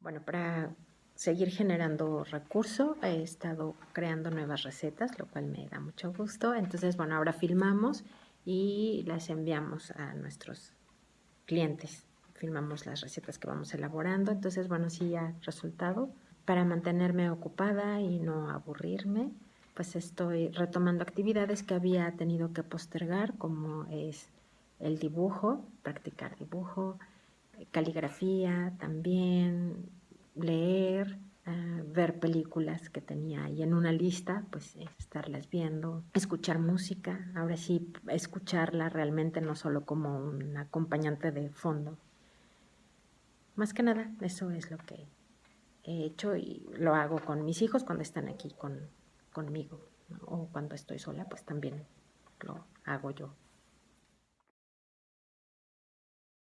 Bueno, para seguir generando recurso, he estado creando nuevas recetas, lo cual me da mucho gusto. Entonces, bueno, ahora filmamos y las enviamos a nuestros clientes. Filmamos las recetas que vamos elaborando. Entonces, bueno, sí ha resultado. Para mantenerme ocupada y no aburrirme, pues estoy retomando actividades que había tenido que postergar, como es el dibujo, practicar dibujo, caligrafía también, leer, ah, ver películas que tenía ahí en una lista, pues estarlas viendo, escuchar música, ahora sí escucharla realmente no solo como un acompañante de fondo. Más que nada, eso es lo que he hecho y lo hago con mis hijos cuando están aquí con, conmigo o cuando estoy sola, pues también lo hago yo.